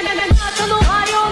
Nato no